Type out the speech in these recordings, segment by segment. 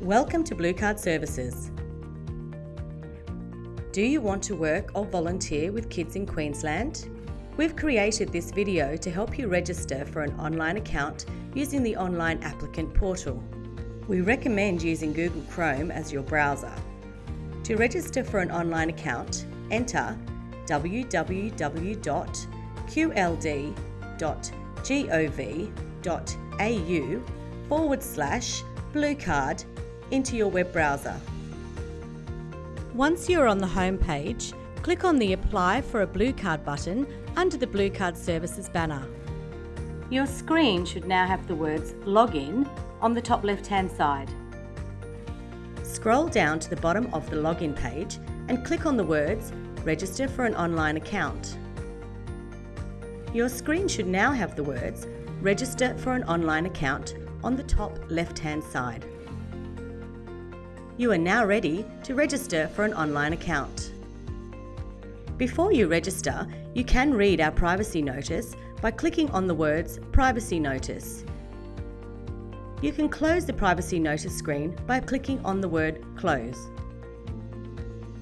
Welcome to Blue Card Services. Do you want to work or volunteer with kids in Queensland? We've created this video to help you register for an online account using the online applicant portal. We recommend using Google Chrome as your browser. To register for an online account, enter www.qld.gov.au forward slash bluecard into your web browser. Once you're on the home page, click on the Apply for a Blue Card button under the Blue Card Services banner. Your screen should now have the words Login on the top left hand side. Scroll down to the bottom of the login page and click on the words Register for an online account. Your screen should now have the words Register for an online account on the top left hand side. You are now ready to register for an online account. Before you register, you can read our privacy notice by clicking on the words Privacy Notice. You can close the privacy notice screen by clicking on the word Close.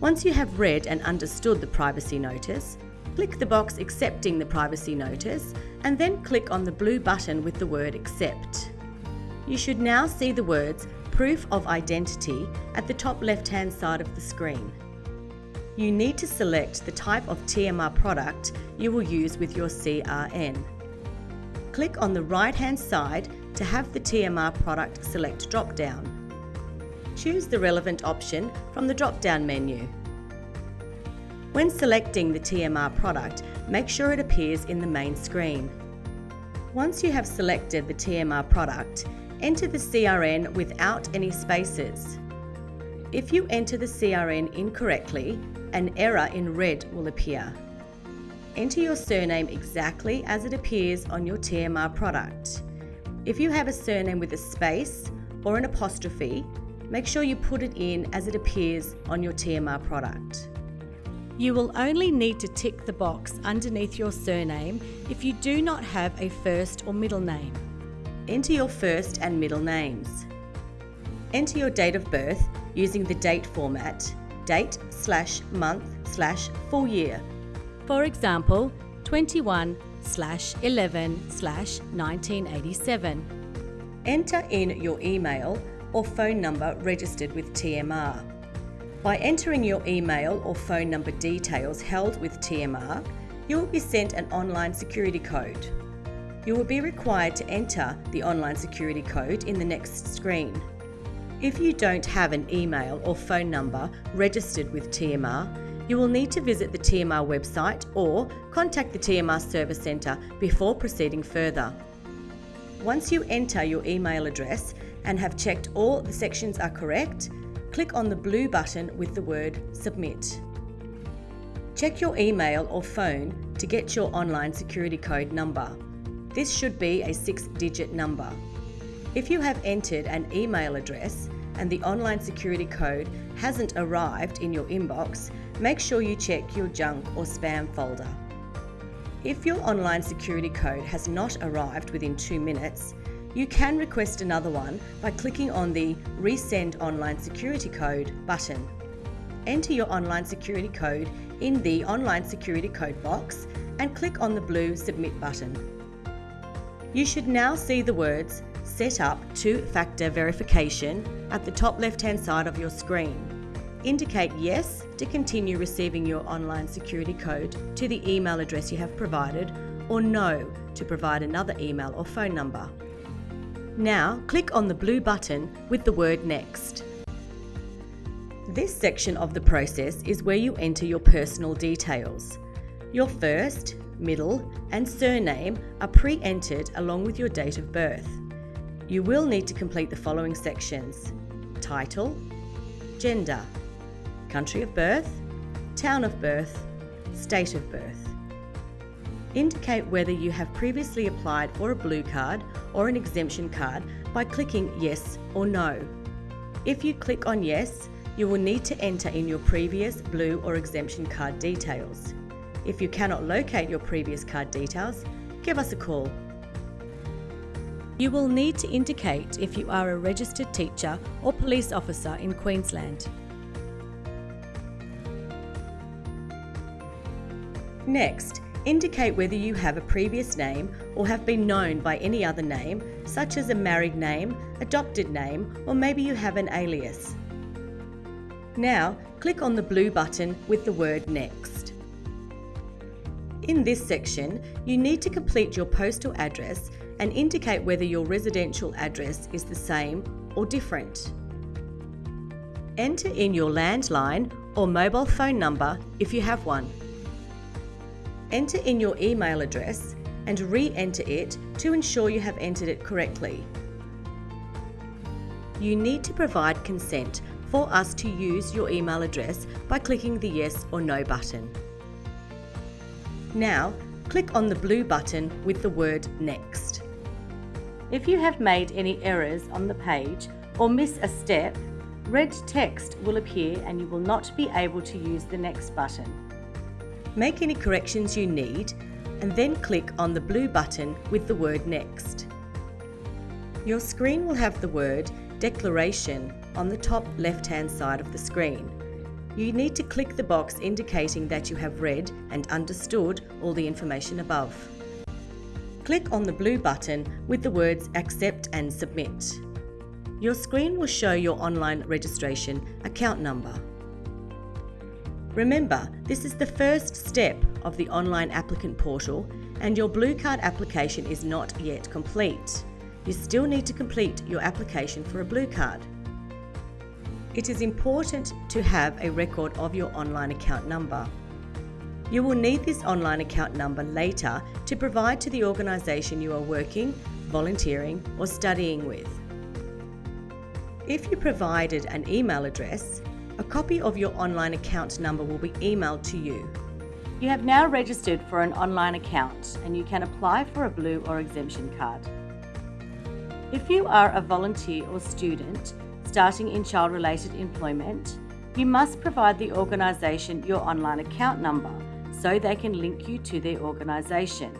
Once you have read and understood the privacy notice, click the box accepting the privacy notice and then click on the blue button with the word accept. You should now see the words proof of identity at the top left hand side of the screen. You need to select the type of TMR product you will use with your CRN. Click on the right hand side to have the TMR product select drop down. Choose the relevant option from the drop down menu. When selecting the TMR product, make sure it appears in the main screen. Once you have selected the TMR product, enter the CRN without any spaces. If you enter the CRN incorrectly, an error in red will appear. Enter your surname exactly as it appears on your TMR product. If you have a surname with a space or an apostrophe, make sure you put it in as it appears on your TMR product. You will only need to tick the box underneath your surname if you do not have a first or middle name. Enter your first and middle names. Enter your date of birth using the date format, date slash month slash full year. For example, 21 slash 11 slash 1987. Enter in your email or phone number registered with TMR. By entering your email or phone number details held with TMR, you will be sent an online security code you will be required to enter the online security code in the next screen. If you don't have an email or phone number registered with TMR, you will need to visit the TMR website or contact the TMR Service Centre before proceeding further. Once you enter your email address and have checked all the sections are correct, click on the blue button with the word Submit. Check your email or phone to get your online security code number. This should be a six digit number. If you have entered an email address and the online security code hasn't arrived in your inbox, make sure you check your junk or spam folder. If your online security code has not arrived within two minutes, you can request another one by clicking on the Resend Online Security Code button. Enter your online security code in the Online Security Code box and click on the blue Submit button. You should now see the words Set up two-factor verification at the top left-hand side of your screen. Indicate yes to continue receiving your online security code to the email address you have provided or no to provide another email or phone number. Now click on the blue button with the word Next. This section of the process is where you enter your personal details. Your first, middle, and surname are pre-entered along with your date of birth. You will need to complete the following sections. Title, gender, country of birth, town of birth, state of birth. Indicate whether you have previously applied for a blue card or an exemption card by clicking yes or no. If you click on yes, you will need to enter in your previous blue or exemption card details. If you cannot locate your previous card details, give us a call. You will need to indicate if you are a registered teacher or police officer in Queensland. Next, indicate whether you have a previous name or have been known by any other name, such as a married name, adopted name, or maybe you have an alias. Now, click on the blue button with the word Next. In this section, you need to complete your postal address and indicate whether your residential address is the same or different. Enter in your landline or mobile phone number if you have one. Enter in your email address and re-enter it to ensure you have entered it correctly. You need to provide consent for us to use your email address by clicking the yes or no button. Now, click on the blue button with the word Next. If you have made any errors on the page or miss a step, red text will appear and you will not be able to use the Next button. Make any corrections you need and then click on the blue button with the word Next. Your screen will have the word Declaration on the top left hand side of the screen. You need to click the box indicating that you have read and understood all the information above. Click on the blue button with the words Accept and Submit. Your screen will show your online registration account number. Remember, this is the first step of the online applicant portal and your Blue Card application is not yet complete. You still need to complete your application for a Blue Card. It is important to have a record of your online account number. You will need this online account number later to provide to the organisation you are working, volunteering or studying with. If you provided an email address, a copy of your online account number will be emailed to you. You have now registered for an online account and you can apply for a blue or exemption card. If you are a volunteer or student starting in child related employment, you must provide the organisation your online account number so they can link you to their organisation.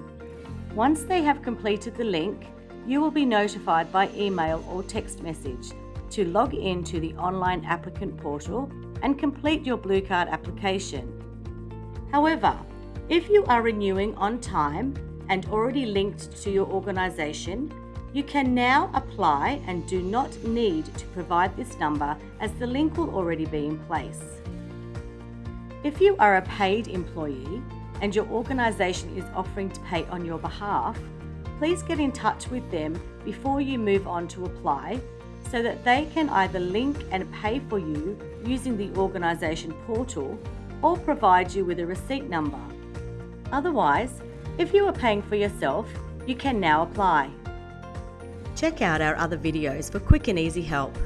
Once they have completed the link, you will be notified by email or text message to log in to the online applicant portal and complete your Blue Card application. However, if you are renewing on time and already linked to your organisation, you can now apply and do not need to provide this number as the link will already be in place. If you are a paid employee and your organisation is offering to pay on your behalf, please get in touch with them before you move on to apply so that they can either link and pay for you using the organisation portal or provide you with a receipt number. Otherwise, if you are paying for yourself, you can now apply. Check out our other videos for quick and easy help.